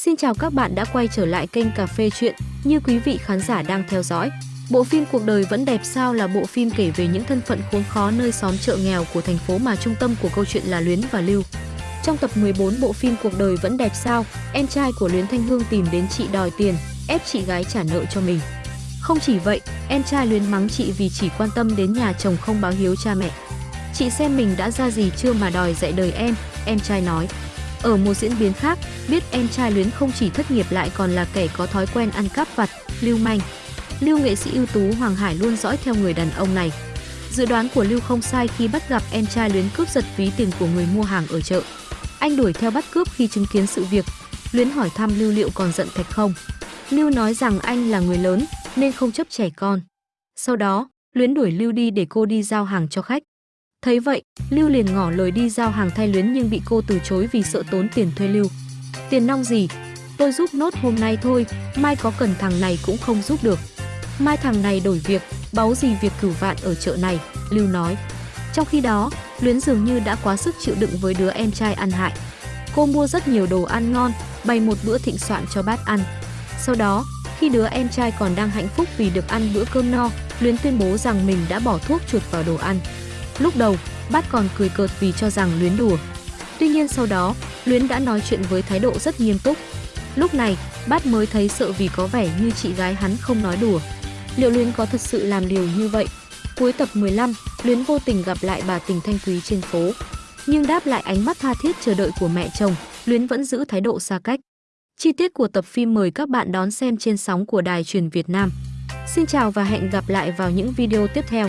xin chào các bạn đã quay trở lại kênh Cà phê Chuyện. Như quý vị khán giả đang theo dõi, bộ phim Cuộc đời vẫn đẹp sao là bộ phim kể về những thân phận khốn khó nơi xóm chợ nghèo của thành phố mà trung tâm của câu chuyện là Luyến và Lưu. Trong tập 14 bộ phim Cuộc đời vẫn đẹp sao, em trai của Luyến Thanh Hương tìm đến chị đòi tiền, ép chị gái trả nợ cho mình. Không chỉ vậy, em trai Luyến mắng chị vì chỉ quan tâm đến nhà chồng không báo hiếu cha mẹ. Chị xem mình đã ra gì chưa mà đòi dạy đời em, em trai nói. Ở một diễn biến khác, biết em trai Luyến không chỉ thất nghiệp lại còn là kẻ có thói quen ăn cắp vặt, lưu manh. Lưu nghệ sĩ ưu tú Hoàng Hải luôn dõi theo người đàn ông này. Dự đoán của Lưu không sai khi bắt gặp em trai Luyến cướp giật ví tiền của người mua hàng ở chợ. Anh đuổi theo bắt cướp khi chứng kiến sự việc. Luyến hỏi thăm Lưu liệu còn giận Thạch không. Lưu nói rằng anh là người lớn nên không chấp trẻ con. Sau đó, Luyến đuổi Lưu đi để cô đi giao hàng cho khách. Thấy vậy, Lưu liền ngỏ lời đi giao hàng thay Luyến nhưng bị cô từ chối vì sợ tốn tiền thuê Lưu. Tiền nong gì? Tôi giúp nốt hôm nay thôi, mai có cần thằng này cũng không giúp được. Mai thằng này đổi việc, báu gì việc cửu vạn ở chợ này, Lưu nói. Trong khi đó, Luyến dường như đã quá sức chịu đựng với đứa em trai ăn hại. Cô mua rất nhiều đồ ăn ngon, bày một bữa thịnh soạn cho bát ăn. Sau đó, khi đứa em trai còn đang hạnh phúc vì được ăn bữa cơm no, Luyến tuyên bố rằng mình đã bỏ thuốc chuột vào đồ ăn. Lúc đầu, bát còn cười cợt vì cho rằng Luyến đùa. Tuy nhiên sau đó, Luyến đã nói chuyện với thái độ rất nghiêm túc. Lúc này, bát mới thấy sợ vì có vẻ như chị gái hắn không nói đùa. Liệu Luyến có thật sự làm điều như vậy? Cuối tập 15, Luyến vô tình gặp lại bà Tình Thanh Quý trên phố. Nhưng đáp lại ánh mắt tha thiết chờ đợi của mẹ chồng, Luyến vẫn giữ thái độ xa cách. Chi tiết của tập phim mời các bạn đón xem trên sóng của Đài truyền Việt Nam. Xin chào và hẹn gặp lại vào những video tiếp theo.